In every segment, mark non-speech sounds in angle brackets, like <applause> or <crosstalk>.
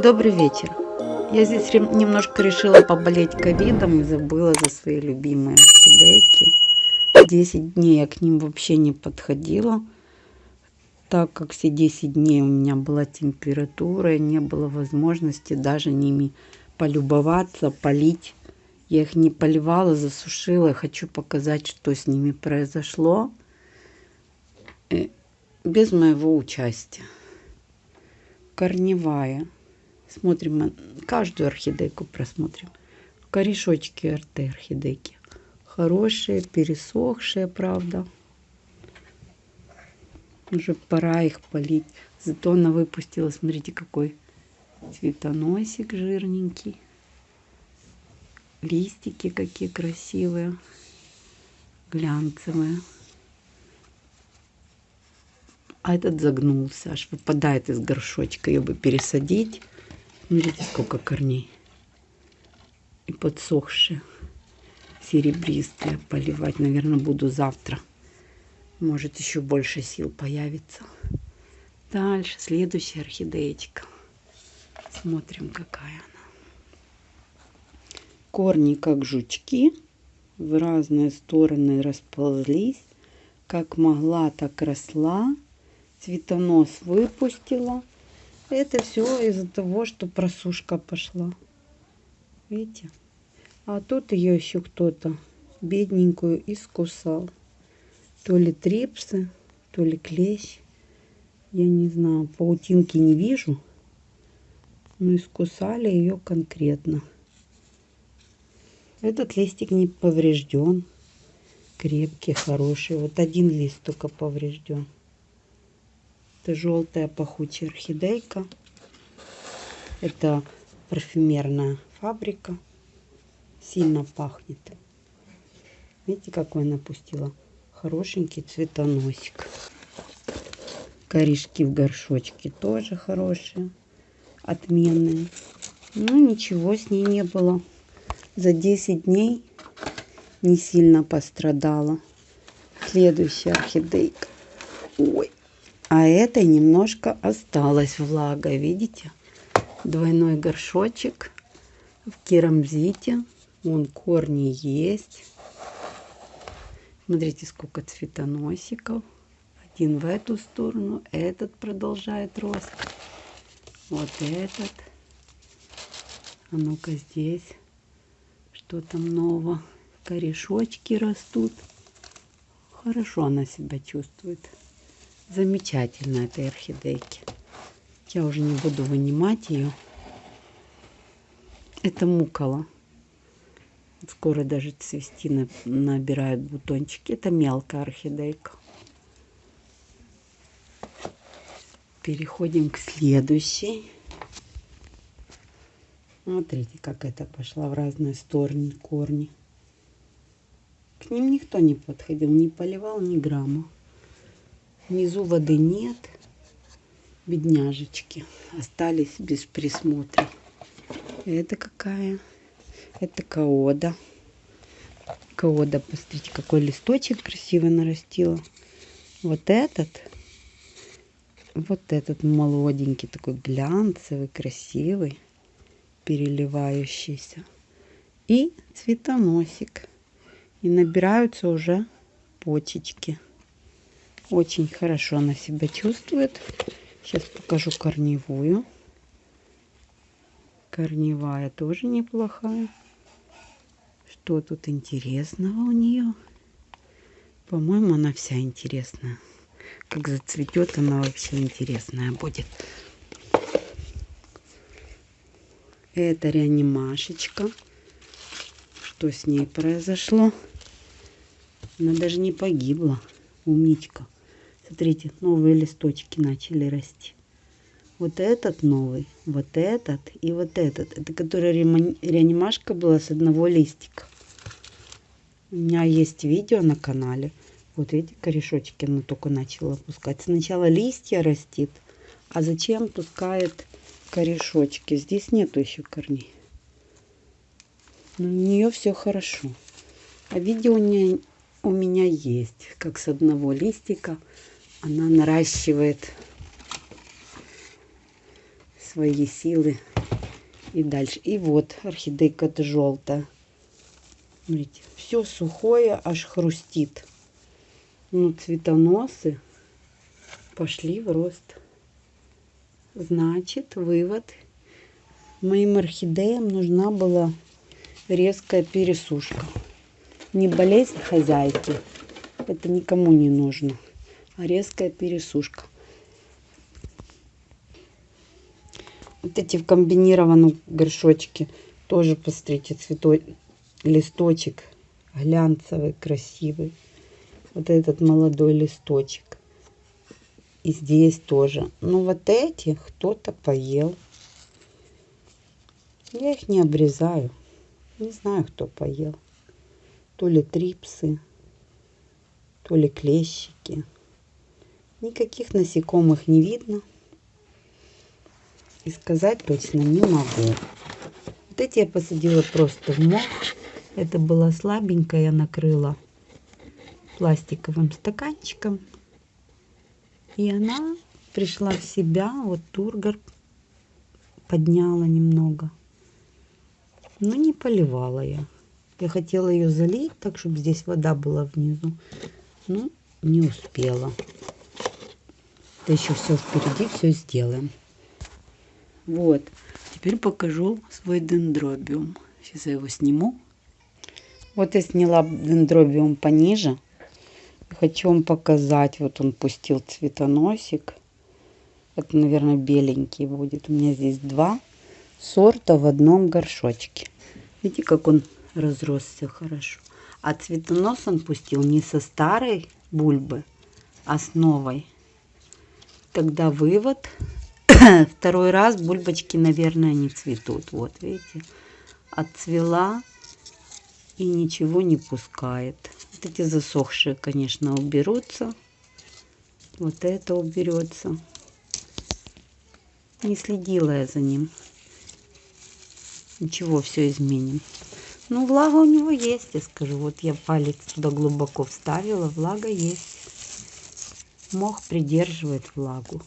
Добрый вечер. Я здесь немножко решила поболеть ковидом и забыла за свои любимые орхидейки. 10 дней я к ним вообще не подходила, так как все 10 дней у меня была температура, и не было возможности даже ними полюбоваться, полить. Я их не поливала, засушила. Хочу показать, что с ними произошло э, без моего участия. Корневая. Смотрим каждую орхидейку просмотрим. Корешочки РТ орхидейки. Хорошие, пересохшие, правда. Уже пора их полить. Зато она выпустила, смотрите, какой цветоносик жирненький. Листики какие красивые, глянцевые. А этот загнулся, аж выпадает из горшочка. Ее бы пересадить. Смотрите, сколько корней. И подсохшие, серебристые. Поливать, наверное, буду завтра. Может, еще больше сил появится. Дальше, следующая орхидеечка. Смотрим, какая она. Корни, как жучки, в разные стороны расползлись. Как могла, так росла. Цветонос выпустила. Это все из-за того, что просушка пошла. Видите? А тут ее еще кто-то бедненькую искусал. То ли трипсы, то ли клещ. Я не знаю, паутинки не вижу. Но искусали ее конкретно. Этот листик не поврежден. Крепкий, хороший. Вот один лист только поврежден. Это желтая пахучая орхидейка. Это парфюмерная фабрика. Сильно пахнет. Видите, какой она пустила? Хорошенький цветоносик. Корешки в горшочке тоже хорошие. Отменные. Ну, ничего с ней не было. За 10 дней не сильно пострадала. Следующая орхидейка. Ой, а этой немножко осталась влага, видите? Двойной горшочек в керамзите. Вон корни есть. Смотрите, сколько цветоносиков. Один в эту сторону, этот продолжает рост. Вот этот. А ну-ка здесь. Что там нового? Корешочки растут. Хорошо она себя чувствует замечательно этой орхидейки. Я уже не буду вынимать ее. Это мукола. Скоро даже цвести набирают бутончики. Это мелкая орхидейка. Переходим к следующей. Смотрите, как это пошла в разные стороны корни. К ним никто не подходил, не поливал ни грамма. Внизу воды нет. Бедняжечки остались без присмотра. Это какая? Это каода. Каода, посмотрите, какой листочек красиво нарастила. Вот этот, вот этот молоденький, такой глянцевый, красивый, переливающийся. И цветоносик. И набираются уже почечки. Очень хорошо она себя чувствует. Сейчас покажу корневую. Корневая тоже неплохая. Что тут интересного у нее? По-моему, она вся интересная. Как зацветет, она вообще интересная будет. Это реанимашечка. Что с ней произошло? Она даже не погибла. Умничка. Смотрите, новые листочки начали расти. Вот этот новый, вот этот и вот этот. Это которая реанимашка была с одного листика. У меня есть видео на канале. Вот эти корешочки она только начала пускать. Сначала листья растит, а зачем пускает корешочки? Здесь нету еще корней. Но у нее все хорошо. А видео у меня, у меня есть, как с одного листика она наращивает свои силы и дальше. И вот орхидейка-то желтая. Смотрите, все сухое, аж хрустит. Ну, цветоносы пошли в рост. Значит, вывод. Моим орхидеям нужна была резкая пересушка. Не болезнь хозяйки, это никому не нужно, резкая пересушка. Вот эти в комбинированном горшочке тоже, посмотрите, цветой, листочек глянцевый, красивый. Вот этот молодой листочек. И здесь тоже. Ну вот эти кто-то поел. Я их не обрезаю. Не знаю, кто поел. То ли трипсы, то ли клещики. Никаких насекомых не видно. И сказать точно не могу. Вот эти я посадила просто в мох. Это было слабенькое, я накрыла пластиковым стаканчиком. И она пришла в себя. Вот тургор подняла немного. Но не поливала я. Я хотела ее залить, так чтобы здесь вода была внизу. Но не успела. Это еще все впереди, все сделаем. Вот. Теперь покажу свой дендробиум. Сейчас я его сниму. Вот я сняла дендробиум пониже. Хочу вам показать. Вот он пустил цветоносик. Это, наверное, беленький будет. У меня здесь два сорта в одном горшочке. Видите, как он разросся хорошо. А цветонос он пустил не со старой бульбы, а с новой. Тогда вывод. <coughs> Второй раз бульбочки, наверное, не цветут. Вот, видите, отцвела и ничего не пускает. Вот эти засохшие, конечно, уберутся. Вот это уберется. Не следила я за ним. Ничего, все изменим. Ну, влага у него есть, я скажу. Вот я палец туда глубоко вставила, влага есть. Мох придерживает влагу.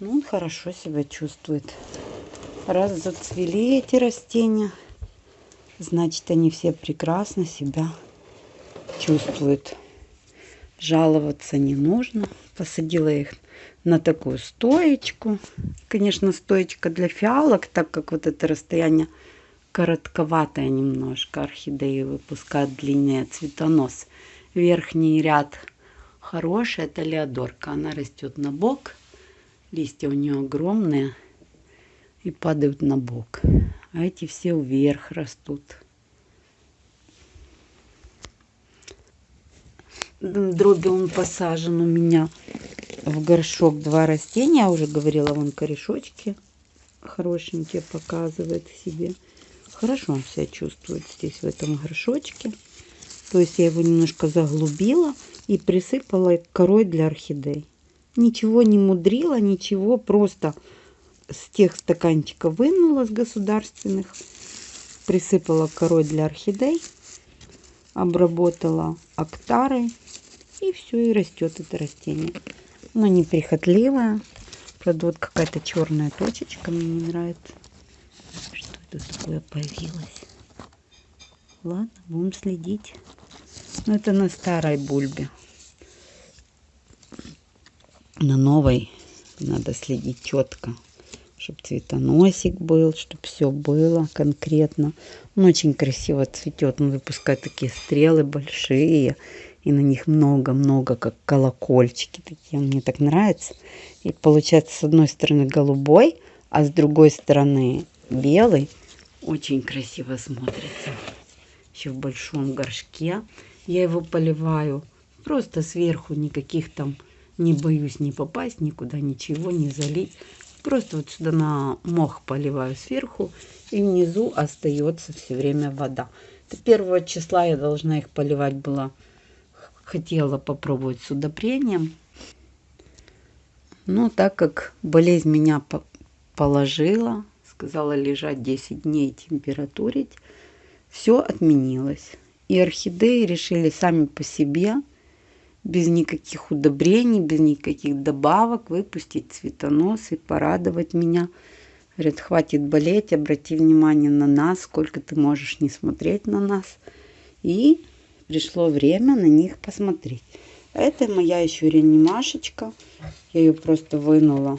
Ну, он хорошо себя чувствует. Раз зацвели эти растения, значит, они все прекрасно себя чувствуют. Жаловаться не нужно. Посадила их на такую стоечку. Конечно, стоечка для фиалок, так как вот это расстояние коротковатая немножко. Орхидеи выпускают длиннее цветонос. Верхний ряд хороший, это леодорка. Она растет на бок. Листья у нее огромные и падают на бок. А эти все вверх растут. Дроби он посажен у меня в горшок два растения. Я уже говорила, вон корешочки хорошенькие показывает себе. Хорошо он себя чувствует здесь, в этом горшочке. То есть я его немножко заглубила и присыпала корой для орхидей. Ничего не мудрила, ничего, просто с тех стаканчиков вынула с государственных, присыпала корой для орхидей, обработала актарой и все, и растет это растение. Но неприхотливое. Правда, вот какая-то черная точечка мне не нравится тут такое появилось. Ладно, будем следить. Но ну, это на старой бульбе. На новой надо следить четко, чтобы цветоносик был, чтобы все было конкретно. Он очень красиво цветет. Он выпускает такие стрелы большие. И на них много-много, как колокольчики такие. Мне так нравится. И получается с одной стороны голубой, а с другой стороны белый. Очень красиво смотрится. Еще в большом горшке. Я его поливаю просто сверху, никаких там не боюсь не попасть никуда, ничего не залить. Просто вот сюда на мох поливаю сверху, и внизу остается все время вода. Это первого числа я должна их поливать была. Хотела попробовать с удобрением. Но так как болезнь меня положила, сказала лежать 10 дней, температурить, все отменилось. И орхидеи решили сами по себе, без никаких удобрений, без никаких добавок, выпустить цветонос и порадовать меня Говорит, хватит болеть, обрати внимание на нас, сколько ты можешь не смотреть на нас. И пришло время на них посмотреть. Это моя еще реанимашечка. Я ее просто вынула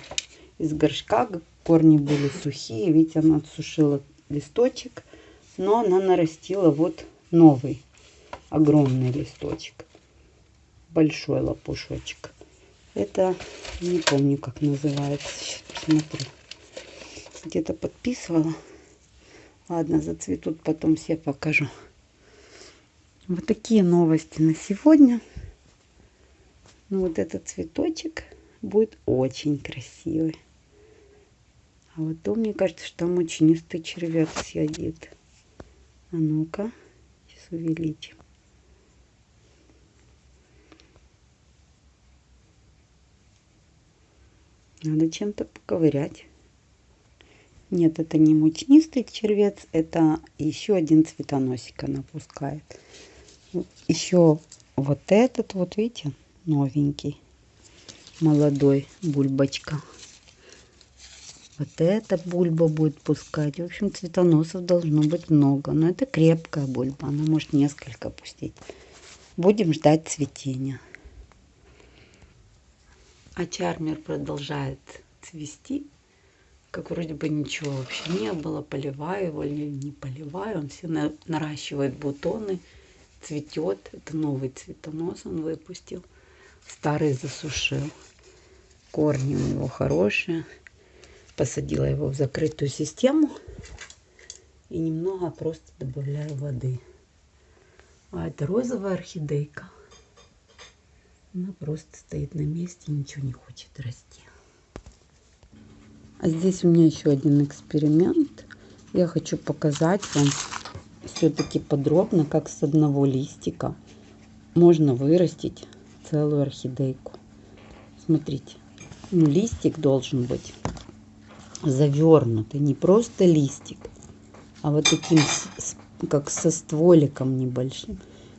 из горшка. Корни были сухие. Видите, она отсушила листочек. Но она нарастила вот новый огромный листочек. Большой лопушочек. Это не помню, как называется. Сейчас посмотрю. Где-то подписывала. Ладно, зацветут, потом все покажу. Вот такие новости на сегодня. Ну, вот этот цветочек будет очень красивый. А вот то, мне кажется, что там мучнистый червяк сидит. А ну-ка, увеличим. Надо чем-то поковырять. Нет, это не мучнистый червец, это еще один цветоносик она пускает. Еще вот этот, вот видите, новенький, молодой бульбочка. Вот эта бульба будет пускать. В общем, цветоносов должно быть много. Но это крепкая бульба, она может несколько пустить. Будем ждать цветения. А чармер продолжает цвести. Как вроде бы ничего вообще не было. Поливаю его или не поливаю. Он все наращивает бутоны. Цветет. Это новый цветонос он выпустил. Старый засушил. Корни у него хорошие. Посадила его в закрытую систему. И немного просто добавляю воды. А это розовая орхидейка. Она просто стоит на месте, ничего не хочет расти. А здесь у меня еще один эксперимент. Я хочу показать вам все-таки подробно, как с одного листика можно вырастить целую орхидейку. Смотрите, ну, листик должен быть завернутый, не просто листик, а вот таким, как со стволиком небольшим.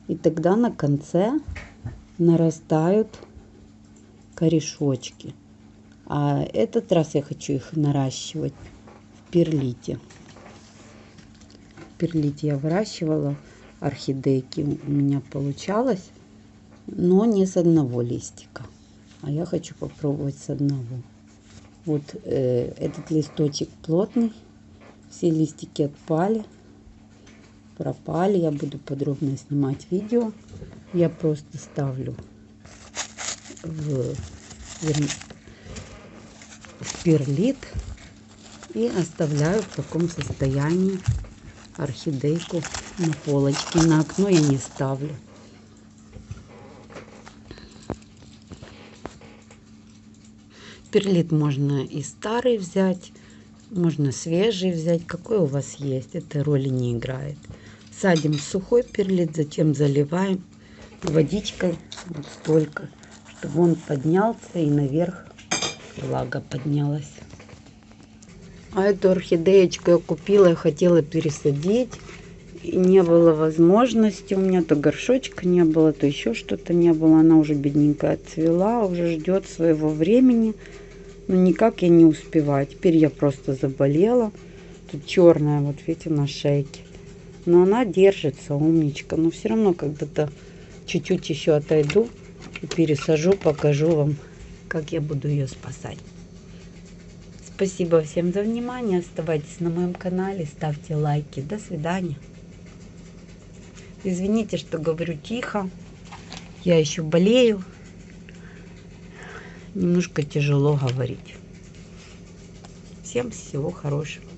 И тогда на конце нарастают корешочки. А этот раз я хочу их наращивать в перлите. В перлите я выращивала орхидейки. У меня получалось, но не с одного листика. А я хочу попробовать с одного. Вот э, этот листочек плотный. Все листики отпали, пропали. Я буду подробно снимать видео я просто ставлю в, в перлит и оставляю в таком состоянии орхидейку на полочке. На окно я не ставлю. Перлит можно и старый взять, можно свежий взять, какой у вас есть, это роли не играет. Садим сухой перлит, затем заливаем водичкой вот столько, чтобы он поднялся и наверх влага поднялась. А эту орхидеечку я купила, я хотела пересадить. И не было возможности, у меня то горшочка не было, то еще что-то не было. Она уже бедненькая цвела, уже ждет своего времени. Но никак я не успеваю. Теперь я просто заболела. Тут черная, вот видите, на шейке. Но она держится, умничка. Но все равно когда-то чуть-чуть еще отойду и пересажу, покажу вам, как я буду ее спасать. Спасибо всем за внимание. Оставайтесь на моем канале, ставьте лайки. До свидания. Извините, что говорю тихо. Я еще болею. Немножко тяжело говорить. Всем всего хорошего.